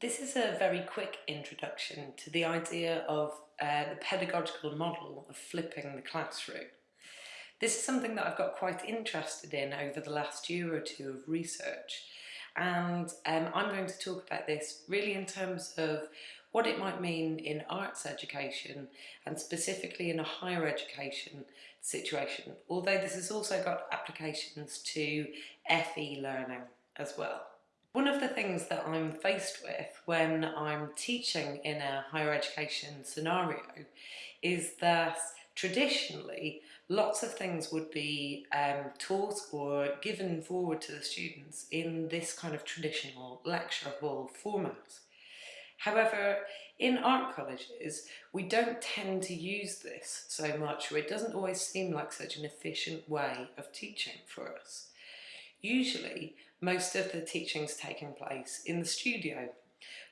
This is a very quick introduction to the idea of uh, the pedagogical model of flipping the classroom. This is something that I've got quite interested in over the last year or two of research and um, I'm going to talk about this really in terms of what it might mean in arts education and specifically in a higher education situation, although this has also got applications to FE learning as well. One of the things that I'm faced with when I'm teaching in a higher education scenario is that traditionally lots of things would be um, taught or given forward to the students in this kind of traditional lecture hall format. However, in art colleges, we don't tend to use this so much, or it doesn't always seem like such an efficient way of teaching for us. Usually, most of the teaching's taking place in the studio,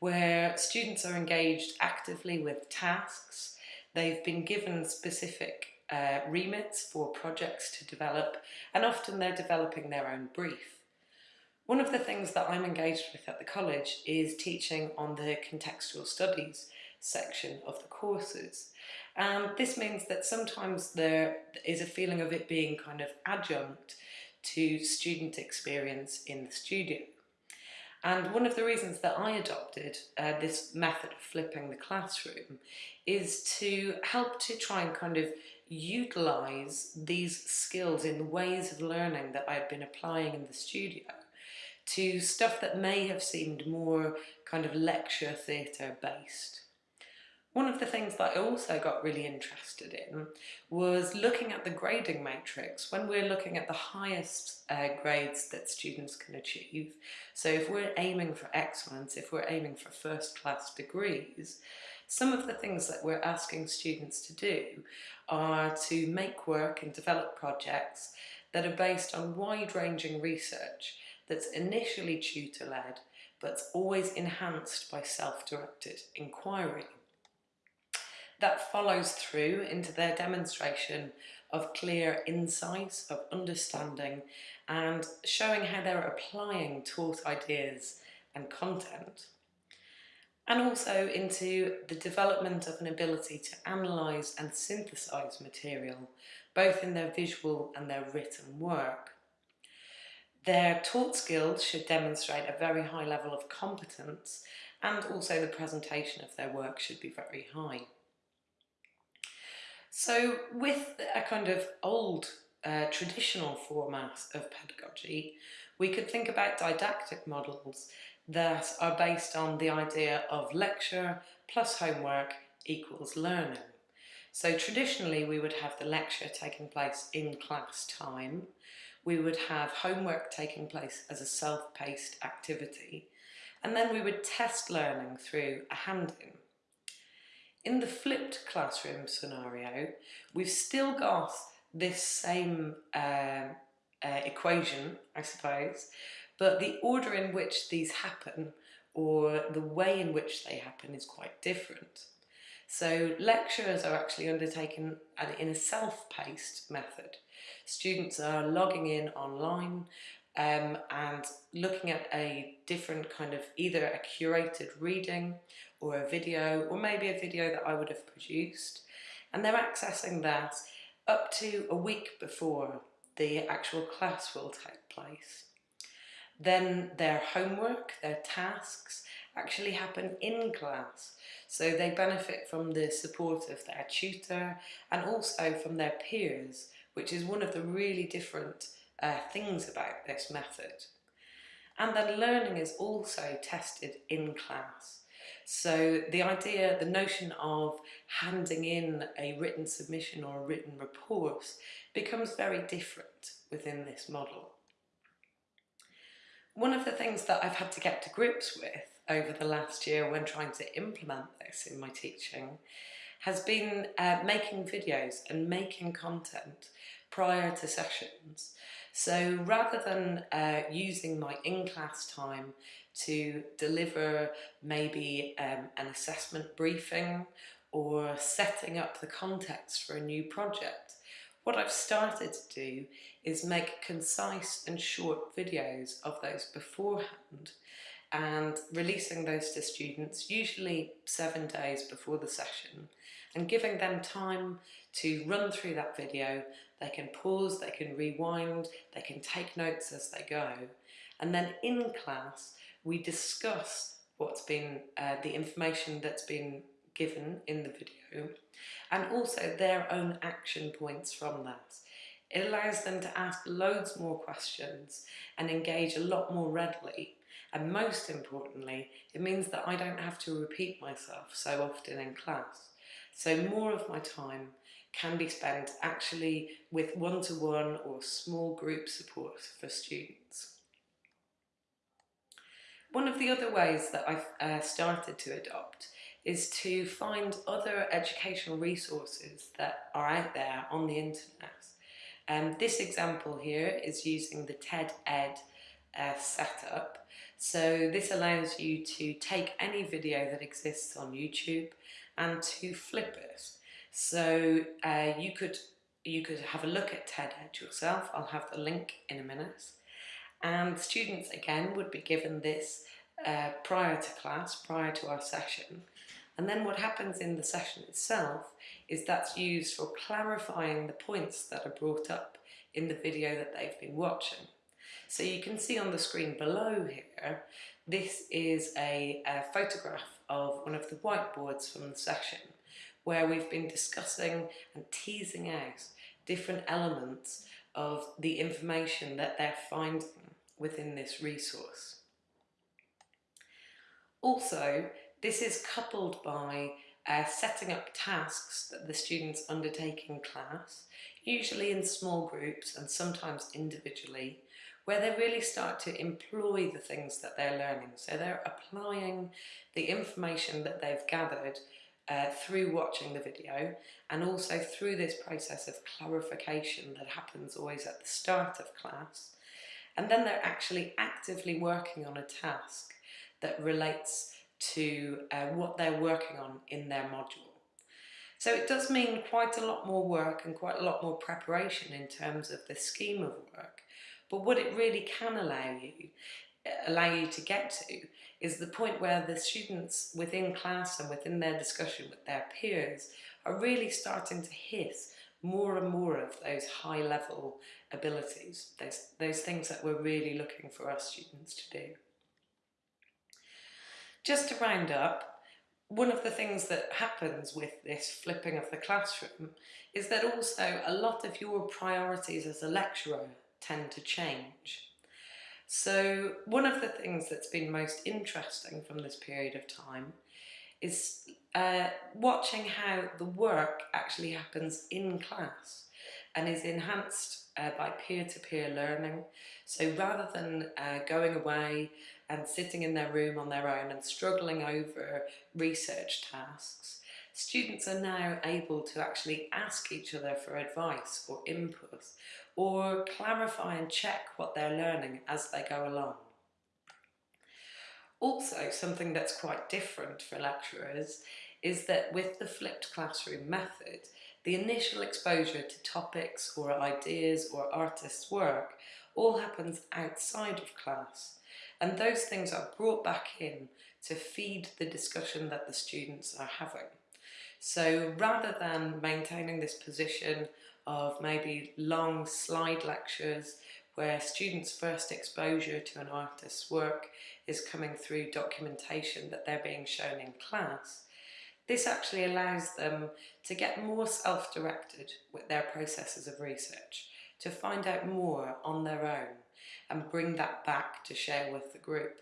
where students are engaged actively with tasks, they've been given specific uh, remits for projects to develop, and often they're developing their own brief. One of the things that I'm engaged with at the college is teaching on the contextual studies section of the courses. And this means that sometimes there is a feeling of it being kind of adjunct to student experience in the studio. And one of the reasons that I adopted uh, this method of flipping the classroom is to help to try and kind of utilize these skills in the ways of learning that I've been applying in the studio to stuff that may have seemed more kind of lecture theatre based. One of the things that I also got really interested in was looking at the grading matrix when we're looking at the highest uh, grades that students can achieve. So if we're aiming for excellence, if we're aiming for first class degrees, some of the things that we're asking students to do are to make work and develop projects that are based on wide-ranging research that's initially tutor-led but always enhanced by self-directed inquiry that follows through into their demonstration of clear insights, of understanding, and showing how they're applying taught ideas and content. And also into the development of an ability to analyse and synthesise material, both in their visual and their written work. Their taught skills should demonstrate a very high level of competence and also the presentation of their work should be very high. So with a kind of old uh, traditional format of pedagogy, we could think about didactic models that are based on the idea of lecture plus homework equals learning. So traditionally we would have the lecture taking place in class time, we would have homework taking place as a self-paced activity, and then we would test learning through a hand-in. In the flipped classroom scenario, we've still got this same uh, uh, equation, I suppose, but the order in which these happen or the way in which they happen is quite different. So lectures are actually undertaken in a self-paced method. Students are logging in online um, and looking at a different kind of either a curated reading or a video or maybe a video that I would have produced and they're accessing that up to a week before the actual class will take place. Then their homework, their tasks actually happen in class so they benefit from the support of their tutor and also from their peers which is one of the really different uh, things about this method. And then learning is also tested in class. So the idea, the notion of handing in a written submission or a written report becomes very different within this model. One of the things that I've had to get to grips with over the last year when trying to implement this in my teaching has been uh, making videos and making content prior to sessions so rather than uh, using my in-class time to deliver maybe um, an assessment briefing or setting up the context for a new project, what I've started to do is make concise and short videos of those beforehand and releasing those to students usually seven days before the session and giving them time to run through that video. They can pause, they can rewind, they can take notes as they go. And then in class, we discuss what's been, uh, the information that's been given in the video and also their own action points from that. It allows them to ask loads more questions and engage a lot more readily and most importantly it means that I don't have to repeat myself so often in class. So more of my time can be spent actually with one-to-one -one or small group support for students. One of the other ways that I've uh, started to adopt is to find other educational resources that are out there on the internet. Um, this example here is using the TED Ed uh, setup. So this allows you to take any video that exists on YouTube and to flip it. So uh, you could you could have a look at TED Ed yourself. I'll have the link in a minute. And students again would be given this uh, prior to class, prior to our session. And then what happens in the session itself is that's used for clarifying the points that are brought up in the video that they've been watching. So you can see on the screen below here, this is a, a photograph of one of the whiteboards from the session where we've been discussing and teasing out different elements of the information that they're finding within this resource. Also, this is coupled by uh, setting up tasks that the students undertake in class, usually in small groups and sometimes individually, where they really start to employ the things that they're learning. So they're applying the information that they've gathered uh, through watching the video and also through this process of clarification that happens always at the start of class. And then they're actually actively working on a task that relates to uh, what they're working on in their module. So it does mean quite a lot more work and quite a lot more preparation in terms of the scheme of work, but what it really can allow you, allow you to get to is the point where the students within class and within their discussion with their peers are really starting to hit more and more of those high level abilities, those, those things that we're really looking for our students to do. Just to round up, one of the things that happens with this flipping of the classroom is that also a lot of your priorities as a lecturer tend to change. So one of the things that's been most interesting from this period of time is uh, watching how the work actually happens in class and is enhanced uh, by peer-to-peer -peer learning. So rather than uh, going away and sitting in their room on their own and struggling over research tasks, students are now able to actually ask each other for advice or input or clarify and check what they're learning as they go along. Also, something that's quite different for lecturers is that with the flipped classroom method, the initial exposure to topics or ideas or artists' work all happens outside of class and those things are brought back in to feed the discussion that the students are having. So rather than maintaining this position of maybe long slide lectures where students' first exposure to an artist's work is coming through documentation that they're being shown in class, this actually allows them to get more self-directed with their processes of research, to find out more on their own and bring that back to share with the group.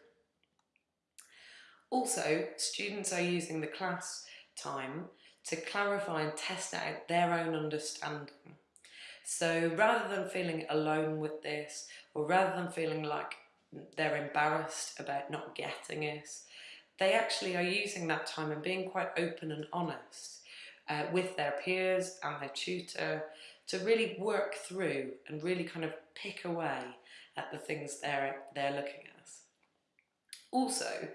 Also, students are using the class time to clarify and test out their own understanding. So rather than feeling alone with this, or rather than feeling like they're embarrassed about not getting it, they actually are using that time and being quite open and honest uh, with their peers and their tutor to really work through and really kind of pick away at the things they're, they're looking at. Also,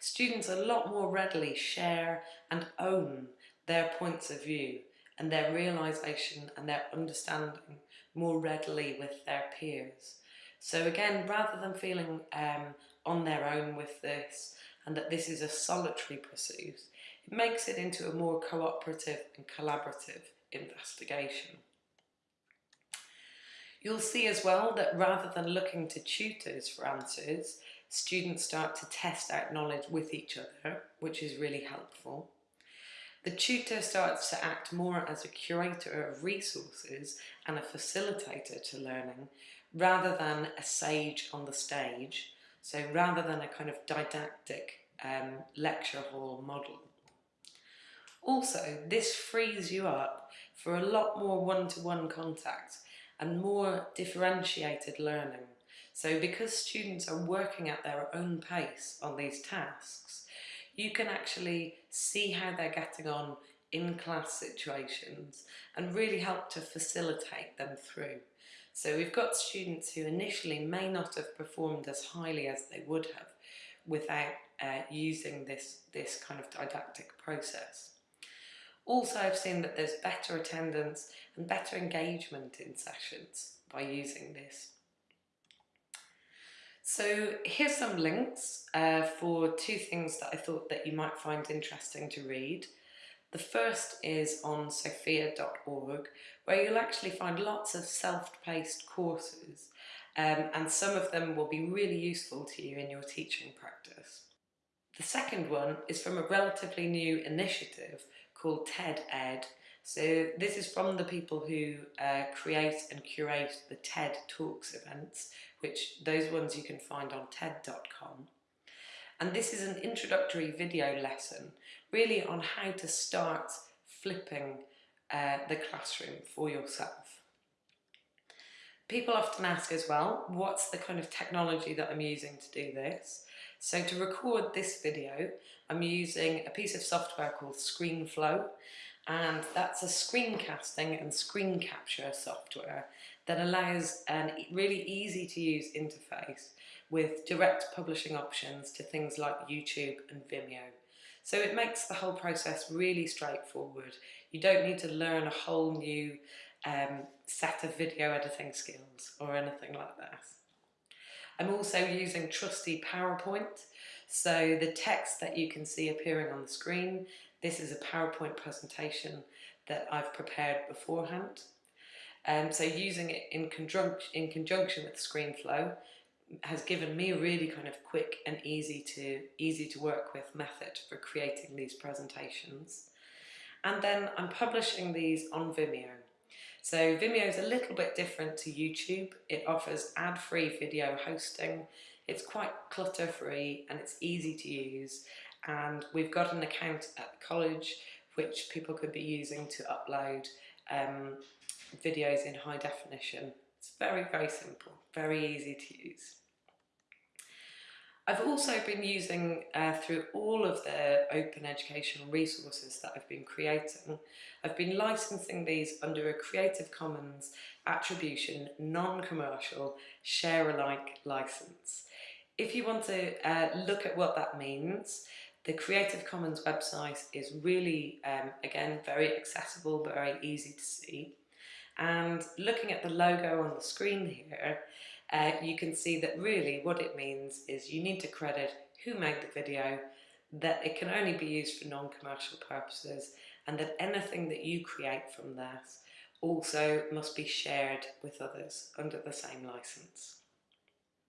students a lot more readily share and own their points of view and their realisation and their understanding more readily with their peers. So again, rather than feeling um, on their own with this and that this is a solitary pursuit, it makes it into a more cooperative and collaborative investigation. You'll see as well that rather than looking to tutors for answers, students start to test out knowledge with each other, which is really helpful. The tutor starts to act more as a curator of resources and a facilitator to learning rather than a sage on the stage. So rather than a kind of didactic um, lecture hall model. Also, this frees you up for a lot more one-to-one -one contact and more differentiated learning. So because students are working at their own pace on these tasks, you can actually see how they're getting on in class situations and really help to facilitate them through. So we've got students who initially may not have performed as highly as they would have without uh, using this, this kind of didactic process. Also, I've seen that there's better attendance and better engagement in sessions by using this. So here's some links uh, for two things that I thought that you might find interesting to read. The first is on sophia.org where you'll actually find lots of self-paced courses um, and some of them will be really useful to you in your teaching practice. The second one is from a relatively new initiative called TED Ed. So this is from the people who uh, create and curate the TED Talks events, which those ones you can find on TED.com. And this is an introductory video lesson, really on how to start flipping uh, the classroom for yourself. People often ask as well, what's the kind of technology that I'm using to do this? So to record this video, I'm using a piece of software called ScreenFlow, and that's a screencasting and screen capture software that allows a really easy to use interface with direct publishing options to things like YouTube and Vimeo. So it makes the whole process really straightforward. You don't need to learn a whole new um, set of video editing skills or anything like that. I'm also using trusty PowerPoint. So the text that you can see appearing on the screen, this is a PowerPoint presentation that I've prepared beforehand. Um, so using it in, conjunc in conjunction with ScreenFlow has given me a really kind of quick and easy to easy to work with method for creating these presentations. And then I'm publishing these on Vimeo. So Vimeo is a little bit different to YouTube. It offers ad-free video hosting. It's quite clutter-free and it's easy to use. And we've got an account at college which people could be using to upload um, videos in high definition. It's very, very simple, very easy to use. I've also been using uh, through all of the open educational resources that I've been creating, I've been licensing these under a Creative Commons attribution, non-commercial, share-alike license. If you want to uh, look at what that means, the Creative Commons website is really, um, again, very accessible, very easy to see. And looking at the logo on the screen here, uh, you can see that really what it means is you need to credit who made the video, that it can only be used for non-commercial purposes, and that anything that you create from that also must be shared with others under the same license.